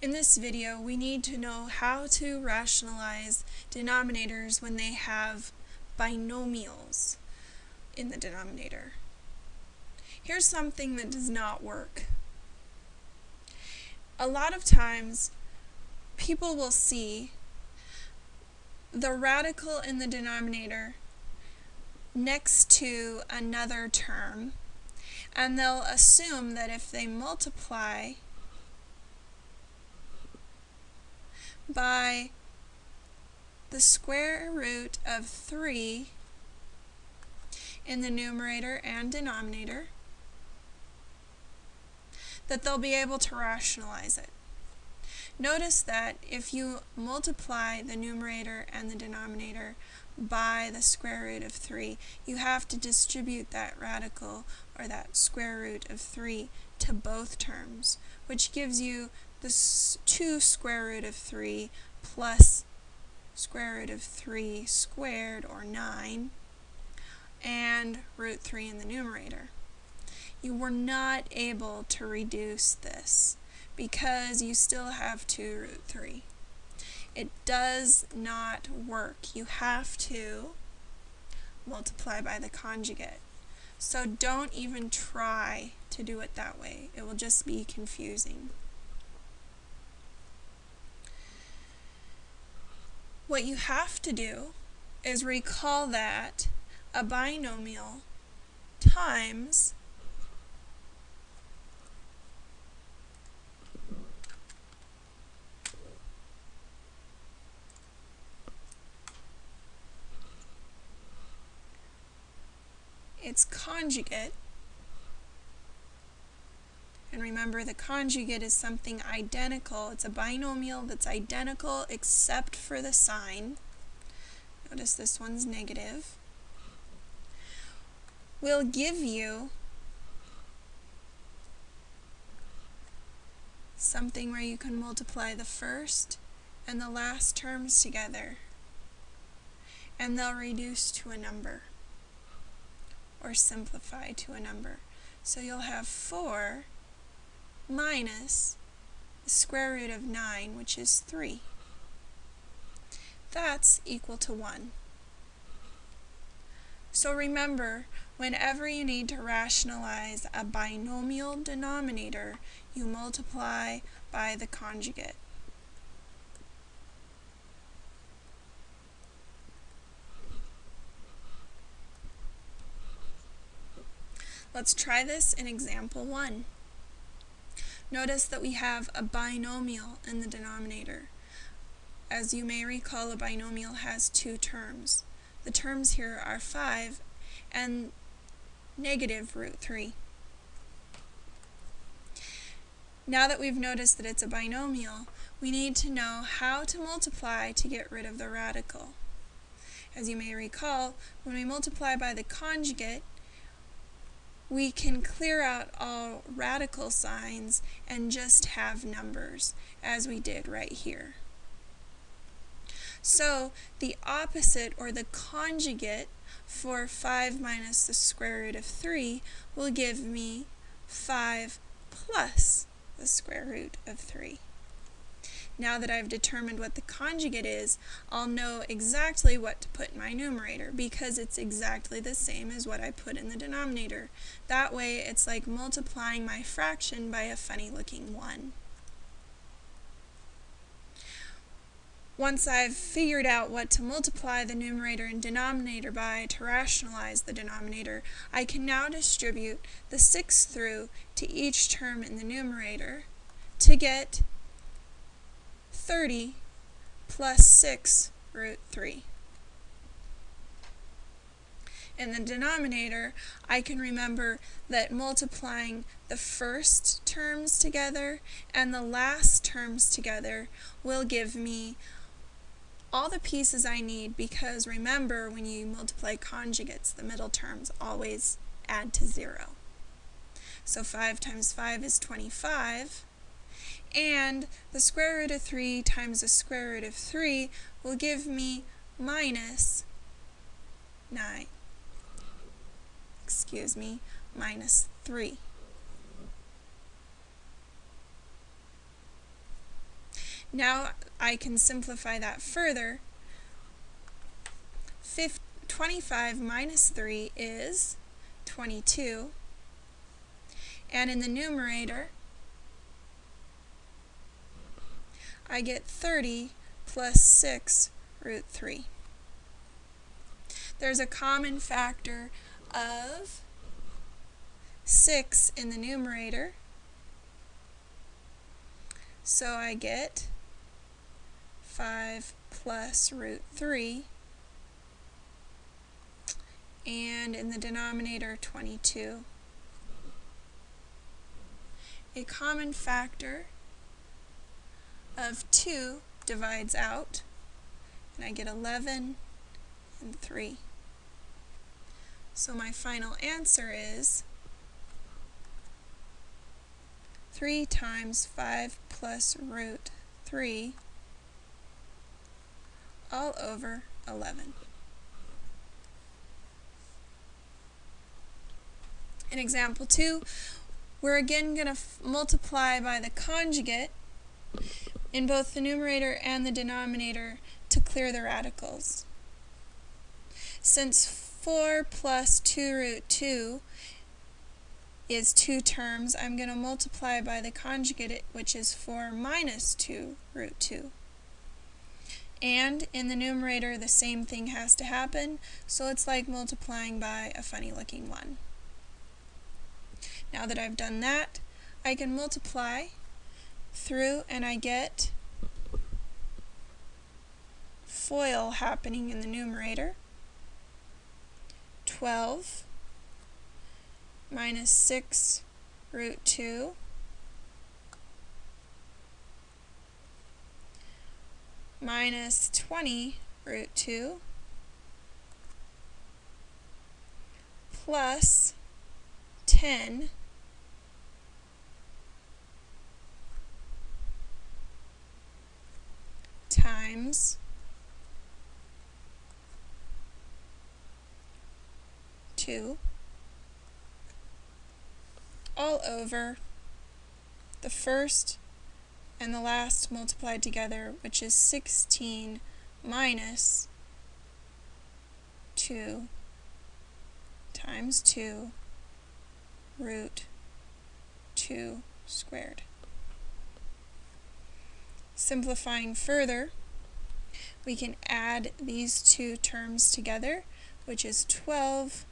In this video, we need to know how to rationalize denominators when they have binomials in the denominator. Here's something that does not work. A lot of times, people will see the radical in the denominator next to another term, and they'll assume that if they multiply by the square root of 3 in the numerator and denominator, that they'll be able to rationalize it. Notice that if you multiply the numerator and the denominator by the square root of 3, you have to distribute that radical, or that square root of 3, to both terms, which gives you the 2 square root of 3 plus square root of 3 squared, or 9, and root 3 in the numerator. You were not able to reduce this because you still have 2 root 3. It does not work. You have to multiply by the conjugate. So don't even try to do it that way. It will just be confusing. What you have to do is recall that a binomial times its conjugate and remember, the conjugate is something identical. It's a binomial that's identical except for the sign. Notice this one's negative. Will give you something where you can multiply the first and the last terms together and they'll reduce to a number or simplify to a number. So you'll have 4 minus the square root of 9, which is 3. That's equal to 1. So remember, whenever you need to rationalize a binomial denominator, you multiply by the conjugate. Let's try this in example 1. Notice that we have a binomial in the denominator. As you may recall, a binomial has two terms. The terms here are 5 and negative root 3. Now that we've noticed that it's a binomial, we need to know how to multiply to get rid of the radical. As you may recall, when we multiply by the conjugate, we can clear out all radical signs and just have numbers, as we did right here. So the opposite, or the conjugate, for 5 minus the square root of 3 will give me 5 plus the square root of 3. Now that I've determined what the conjugate is, I'll know exactly what to put in my numerator because it's exactly the same as what I put in the denominator. That way it's like multiplying my fraction by a funny looking 1. Once I've figured out what to multiply the numerator and denominator by to rationalize the denominator, I can now distribute the 6 through to each term in the numerator to get 30 plus 6 root 3. In the denominator, I can remember that multiplying the first terms together and the last terms together will give me all the pieces I need because remember when you multiply conjugates, the middle terms always add to 0. So 5 times 5 is 25 and the square root of 3 times the square root of 3 will give me minus 9. Excuse me, minus 3. Now I can simplify that further. 25 minus 3 is 22. And in the numerator, I get 30 plus 6 root 3. There's a common factor of 6 in the numerator. So I get 5 plus root 3 and in the denominator 22. A common factor of 2 divides out and I get 11 and 3. So my final answer is 3 times 5 plus root 3 all over 11. In example 2, we're again going to multiply by the conjugate in both the numerator and the denominator to clear the radicals. Since 4 plus 2 root 2 is two terms, I'm going to multiply by the conjugate, which is 4 minus 2 root 2. And in the numerator, the same thing has to happen, so it's like multiplying by a funny looking 1. Now that I've done that, I can multiply through and I get FOIL happening in the numerator. 12 minus 6 root 2 minus 20 root 2 plus 10 times. 2 all over. The first and the last multiplied together, which is 16 minus 2 times 2 root 2 squared. Simplifying further, we can add these two terms together, which is 12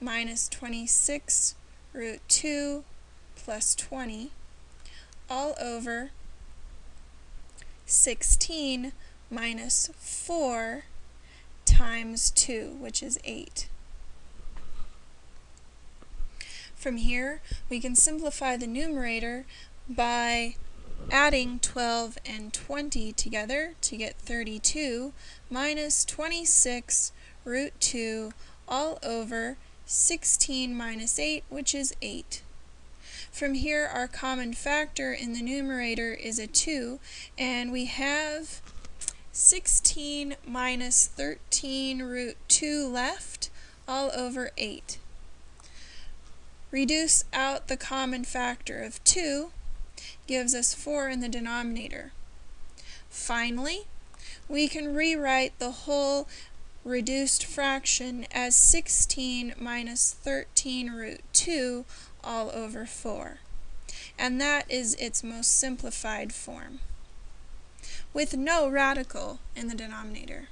minus 26 root 2 plus 20 all over 16 minus 4 times 2, which is 8. From here, we can simplify the numerator by adding 12 and 20 together to get 32 minus 26 root 2 all over 16 minus 8, which is 8. From here, our common factor in the numerator is a 2, and we have 16 minus 13 root 2 left, all over 8. Reduce out the common factor of 2, gives us 4 in the denominator. Finally, we can rewrite the whole reduced fraction as 16 minus 13 root 2 all over 4. And that is its most simplified form, with no radical in the denominator.